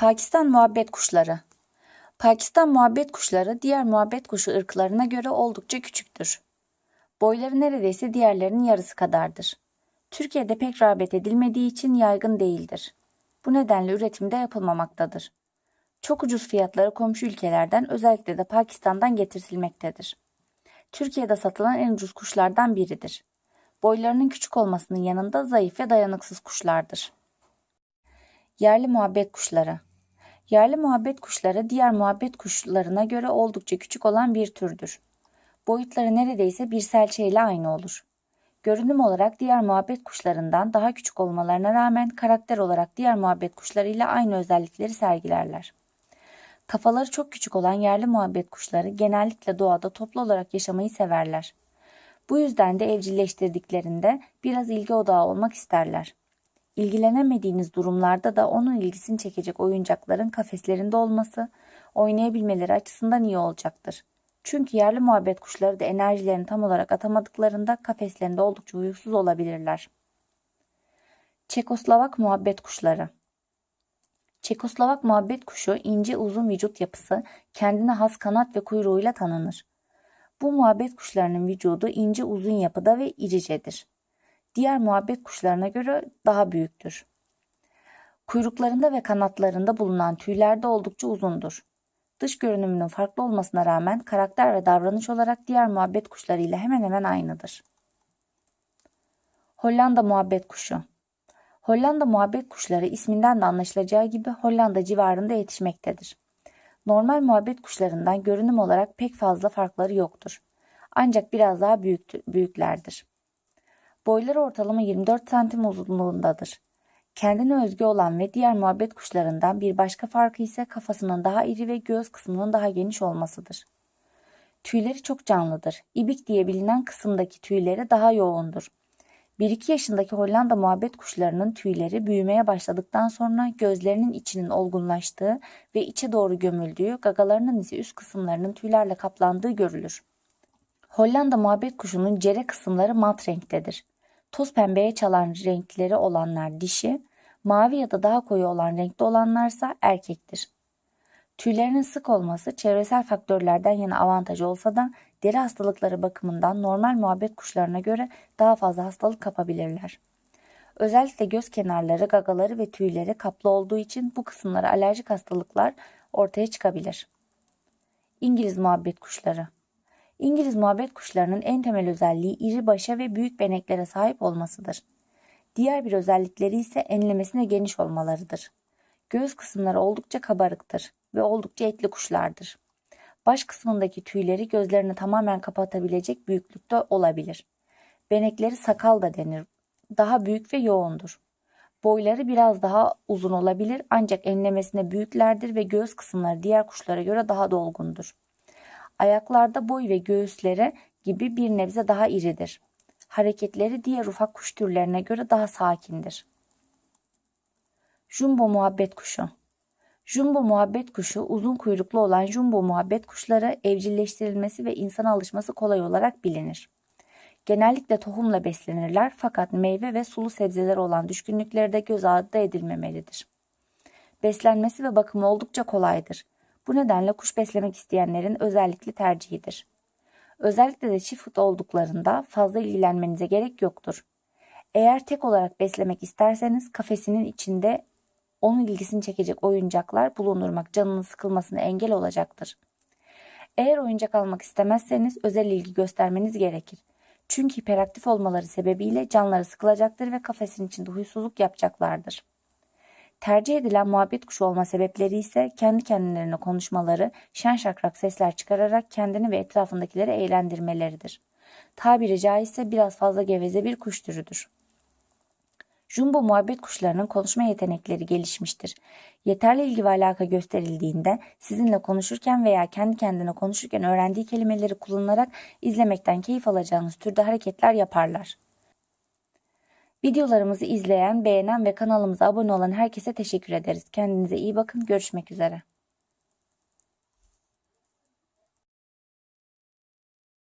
Pakistan muhabbet kuşları. Pakistan muhabbet kuşları diğer muhabbet kuşu ırklarına göre oldukça küçüktür. Boyları neredeyse diğerlerinin yarısı kadardır. Türkiye'de pek rağbet edilmediği için yaygın değildir. Bu nedenle üretimde yapılmamaktadır. Çok ucuz fiyatları komşu ülkelerden özellikle de Pakistan'dan getirtilmektedir. Türkiye'de satılan en ucuz kuşlardan biridir. Boylarının küçük olmasının yanında zayıf ve dayanıksız kuşlardır. Yerli muhabbet kuşları. Yerli muhabbet kuşları diğer muhabbet kuşlarına göre oldukça küçük olan bir türdür. Boyutları neredeyse bir selçe ile aynı olur. Görünüm olarak diğer muhabbet kuşlarından daha küçük olmalarına rağmen karakter olarak diğer muhabbet kuşlarıyla aynı özellikleri sergilerler. Kafaları çok küçük olan yerli muhabbet kuşları genellikle doğada toplu olarak yaşamayı severler. Bu yüzden de evcilleştirdiklerinde biraz ilgi odağı olmak isterler. İlgilenemediğiniz durumlarda da onun ilgisini çekecek oyuncakların kafeslerinde olması oynayabilmeleri açısından iyi olacaktır. Çünkü yerli muhabbet kuşları da enerjilerini tam olarak atamadıklarında kafeslerinde oldukça uykusuz olabilirler. Çekoslovak muhabbet kuşları Çekoslovak muhabbet kuşu ince uzun vücut yapısı, kendine has kanat ve kuyruğuyla tanınır. Bu muhabbet kuşlarının vücudu ince uzun yapıda ve iricedir. Diğer muhabbet kuşlarına göre daha büyüktür. Kuyruklarında ve kanatlarında bulunan tüyler de oldukça uzundur. Dış görünümünün farklı olmasına rağmen karakter ve davranış olarak diğer muhabbet kuşları ile hemen hemen aynıdır. Hollanda muhabbet kuşu Hollanda muhabbet kuşları isminden de anlaşılacağı gibi Hollanda civarında yetişmektedir. Normal muhabbet kuşlarından görünüm olarak pek fazla farkları yoktur. Ancak biraz daha büyük, büyüklerdir. Boyları ortalama 24 santim uzunluğundadır. Kendine özgü olan ve diğer muhabbet kuşlarından bir başka farkı ise kafasının daha iri ve göğüs kısmının daha geniş olmasıdır. Tüyleri çok canlıdır. İbik diye bilinen kısımdaki tüyleri daha yoğundur. 1-2 yaşındaki Hollanda muhabbet kuşlarının tüyleri büyümeye başladıktan sonra gözlerinin içinin olgunlaştığı ve içe doğru gömüldüğü, gagalarının ise üst kısımlarının tüylerle kaplandığı görülür. Hollanda muhabbet kuşunun cere kısımları mat renktedir. Toz pembeye çalan renkleri olanlar dişi, mavi ya da daha koyu olan renkte olanlarsa erkektir. Tüylerinin sık olması çevresel faktörlerden yana avantaj olsa da deri hastalıkları bakımından normal muhabbet kuşlarına göre daha fazla hastalık kapabilirler. Özellikle göz kenarları, gagaları ve tüyleri kaplı olduğu için bu kısımlara alerjik hastalıklar ortaya çıkabilir. İngiliz muhabbet kuşları İngiliz muhabbet kuşlarının en temel özelliği iri başa ve büyük beneklere sahip olmasıdır. Diğer bir özellikleri ise enlemesine geniş olmalarıdır. Göğüs kısımları oldukça kabarıktır ve oldukça etli kuşlardır. Baş kısmındaki tüyleri gözlerini tamamen kapatabilecek büyüklükte olabilir. Benekleri sakal da denir. Daha büyük ve yoğundur. Boyları biraz daha uzun olabilir ancak enlemesine büyüklerdir ve göğüs kısımları diğer kuşlara göre daha dolgundur. Ayaklarda boy ve göğüsleri gibi bir nebze daha iridir. Hareketleri diğer ufak kuş türlerine göre daha sakindir. Jumbo muhabbet kuşu Jumbo muhabbet kuşu uzun kuyruklu olan jumbo muhabbet kuşları evcilleştirilmesi ve insana alışması kolay olarak bilinir. Genellikle tohumla beslenirler fakat meyve ve sulu sebzeler olan düşkünlükleri de göz ardı edilmemelidir. Beslenmesi ve bakımı oldukça kolaydır. Bu nedenle kuş beslemek isteyenlerin özellikle tercihidir. Özellikle de çift olduklarında fazla ilgilenmenize gerek yoktur. Eğer tek olarak beslemek isterseniz kafesinin içinde onun ilgisini çekecek oyuncaklar bulundurmak canının sıkılmasına engel olacaktır. Eğer oyuncak almak istemezseniz özel ilgi göstermeniz gerekir. Çünkü hiperaktif olmaları sebebiyle canları sıkılacaktır ve kafesin içinde huysuzluk yapacaklardır. Tercih edilen muhabbet kuşu olma sebepleri ise kendi kendilerine konuşmaları, şen şakrak sesler çıkararak kendini ve etrafındakileri eğlendirmeleridir. Tabiri caizse biraz fazla geveze bir kuş türüdür. Jumbo muhabbet kuşlarının konuşma yetenekleri gelişmiştir. Yeterli ilgi ve alaka gösterildiğinde sizinle konuşurken veya kendi kendine konuşurken öğrendiği kelimeleri kullanarak izlemekten keyif alacağınız türde hareketler yaparlar. Videolarımızı izleyen, beğenen ve kanalımıza abone olan herkese teşekkür ederiz. Kendinize iyi bakın. Görüşmek üzere.